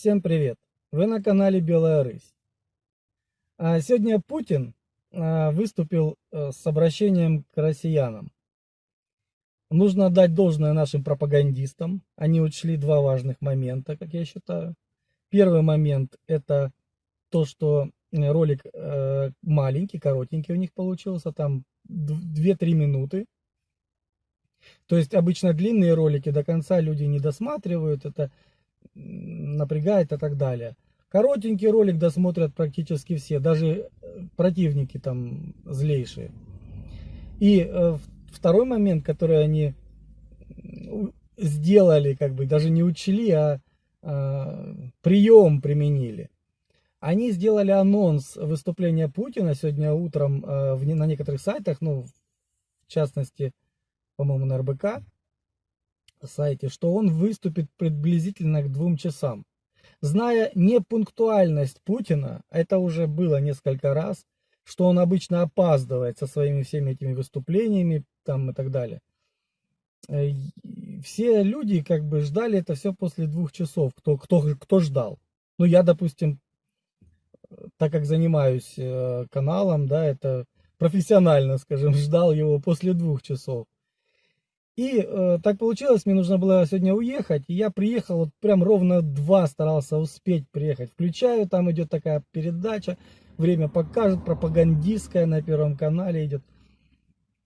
Всем привет! Вы на канале Белая Рысь. А сегодня Путин а, выступил э, с обращением к россиянам. Нужно отдать должное нашим пропагандистам. Они учли два важных момента, как я считаю. Первый момент это то, что ролик э, маленький, коротенький у них получился, там 2-3 минуты. То есть обычно длинные ролики до конца люди не досматривают, это напрягает и так далее. Коротенький ролик досмотрят практически все, даже э, противники там злейшие. И э, второй момент, который они сделали, как бы даже не учли, а э, прием применили. Они сделали анонс выступления Путина сегодня утром э, в, на некоторых сайтах, ну, в частности, по-моему, на РБК сайте, что он выступит приблизительно к двум часам. Зная непунктуальность Путина, это уже было несколько раз, что он обычно опаздывает со своими всеми этими выступлениями там и так далее. Э, все люди как бы ждали это все после двух часов, кто, кто, кто ждал. Ну, я, допустим, так как занимаюсь э, каналом, да, это профессионально, скажем, ждал его после двух часов. И э, так получилось, мне нужно было сегодня уехать, и я приехал, вот прям ровно два старался успеть приехать. Включаю, там идет такая передача, время покажет, пропагандистская на Первом канале идет.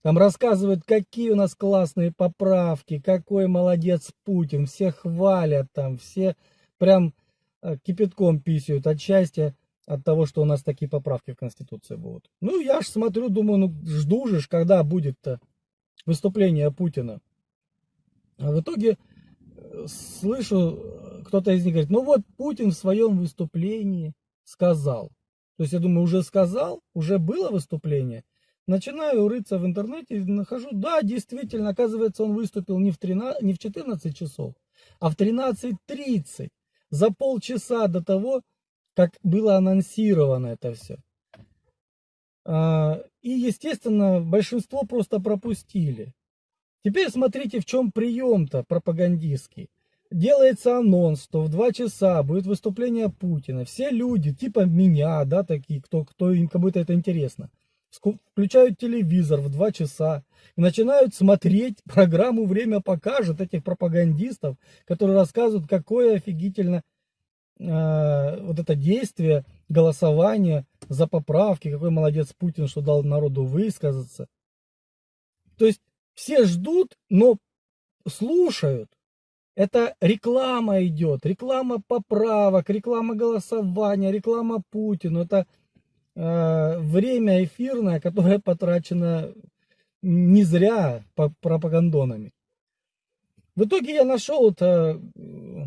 Там рассказывают, какие у нас классные поправки, какой молодец Путин, все хвалят там, все прям э, кипятком писают от счастья от того, что у нас такие поправки в Конституции будут. Ну, я ж смотрю, думаю, ну, жду же, когда будет-то выступление Путина. А в итоге э, слышу, кто-то из них говорит, ну вот Путин в своем выступлении сказал. То есть я думаю, уже сказал, уже было выступление. Начинаю рыться в интернете, нахожу, да, действительно, оказывается, он выступил не в, 13, не в 14 часов, а в 13.30, за полчаса до того, как было анонсировано это все. И, естественно, большинство просто пропустили. Теперь смотрите, в чем прием-то пропагандистский. Делается анонс, что в 2 часа будет выступление Путина. Все люди, типа меня, да, такие, кто, кто им кому-то это интересно, включают телевизор в 2 часа и начинают смотреть программу «Время покажет» этих пропагандистов, которые рассказывают, какое офигительно э, вот это действие, голосование за поправки, какой молодец Путин, что дал народу высказаться. То есть все ждут, но слушают. Это реклама идет, реклама поправок, реклама голосования, реклама Путину. Это э, время эфирное, которое потрачено не зря пропагандонами. В итоге я нашел это э,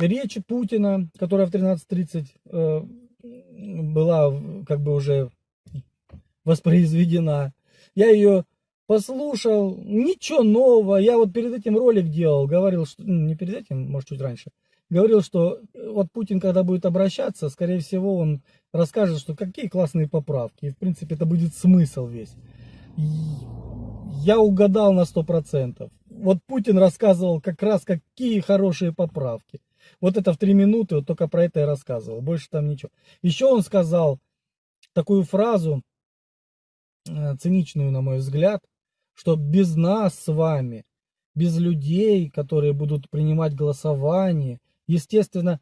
речь Путина, которая в 13.30 э, была как бы уже воспроизведена. Я ее послушал, ничего нового. Я вот перед этим ролик делал, говорил, что, ну, не перед этим, может чуть раньше, говорил, что вот Путин, когда будет обращаться, скорее всего, он расскажет, что какие классные поправки. И, в принципе, это будет смысл весь. Я угадал на сто процентов. Вот Путин рассказывал как раз, какие хорошие поправки. Вот это в три минуты, вот только про это и рассказывал. Больше там ничего. Еще он сказал такую фразу, э, циничную, на мой взгляд, что без нас с вами, без людей, которые будут принимать голосование, естественно,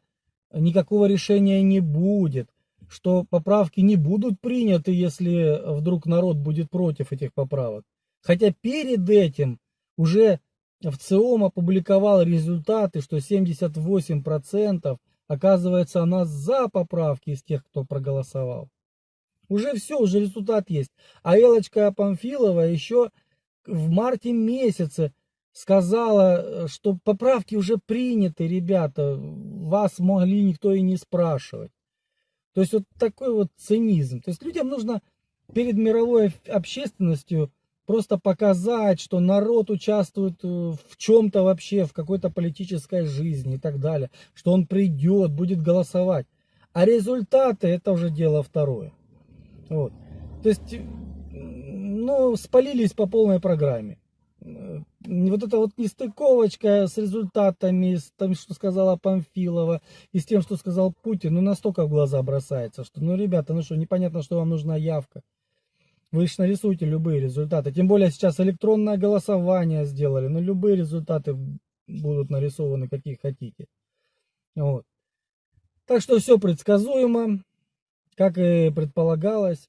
никакого решения не будет, что поправки не будут приняты, если вдруг народ будет против этих поправок. Хотя перед этим уже в ЦИОМ опубликовал результаты, что 78% оказывается она за поправки из тех, кто проголосовал. Уже все, уже результат есть. А Элочка Памфилова еще в марте месяце сказала, что поправки уже приняты, ребята, вас могли никто и не спрашивать. То есть вот такой вот цинизм. То есть людям нужно перед мировой общественностью просто показать, что народ участвует э, в чем-то вообще, в какой-то политической жизни и так далее, что он придет, будет голосовать. А результаты это уже дело второе. Вот. То есть, ну, спалились по полной программе. вот эта вот нестыковочка с результатами, с тем, что сказала Памфилова, и с тем, что сказал Путин, ну настолько в глаза бросается, что, ну, ребята, ну что, непонятно, что вам нужна явка. Вы же нарисуете любые результаты. Тем более сейчас электронное голосование сделали, но любые результаты будут нарисованы, какие хотите. Вот. Так что все предсказуемо, как и предполагалось.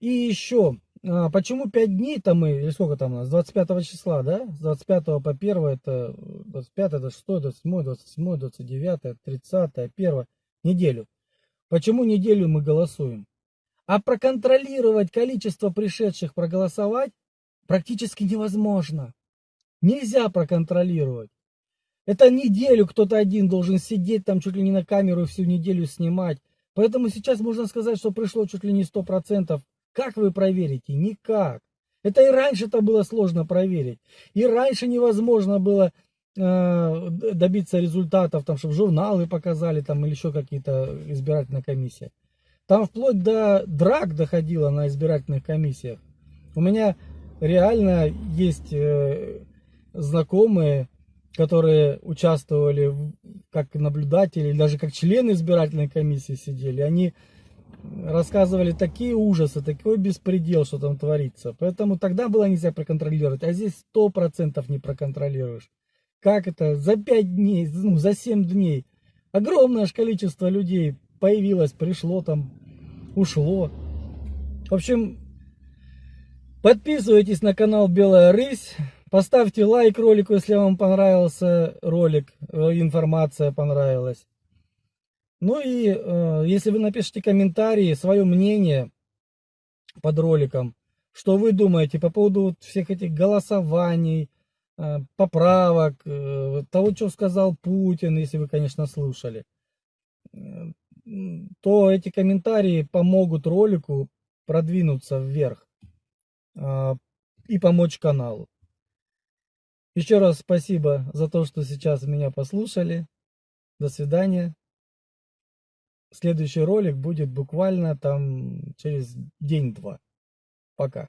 И еще, а, почему 5 дней-то мы, или сколько там у нас, 25 числа, да? С 25 по 1, это 25, 26, 27, 27, 29, 30, 1, неделю. Почему неделю мы голосуем? А проконтролировать количество пришедших проголосовать практически невозможно. Нельзя проконтролировать. Это неделю кто-то один должен сидеть там чуть ли не на камеру всю неделю снимать. Поэтому сейчас можно сказать, что пришло чуть ли не 100%. Как вы проверите? Никак. Это и раньше это было сложно проверить. И раньше невозможно было э, добиться результатов, там, чтобы журналы показали там, или еще какие-то избирательные комиссии. Там вплоть до драк доходило на избирательных комиссиях. У меня реально есть э, знакомые, которые участвовали как наблюдатели, даже как члены избирательной комиссии сидели, они рассказывали такие ужасы, такой беспредел, что там творится. Поэтому тогда было нельзя проконтролировать, а здесь сто процентов не проконтролируешь. Как это? За пять дней, ну, за семь дней огромное количество людей появилось, пришло там, ушло. В общем, подписывайтесь на канал Белая Рысь. Поставьте лайк ролику, если вам понравился ролик, э, информация понравилась. Ну и э, если вы напишите комментарии, свое мнение под роликом, что вы думаете по поводу всех этих голосований, э, поправок, э, того, что сказал Путин, если вы, конечно, слушали, э, то эти комментарии помогут ролику продвинуться вверх э, и помочь каналу. Еще раз спасибо за то, что сейчас меня послушали. До свидания. Следующий ролик будет буквально там через день-два. Пока.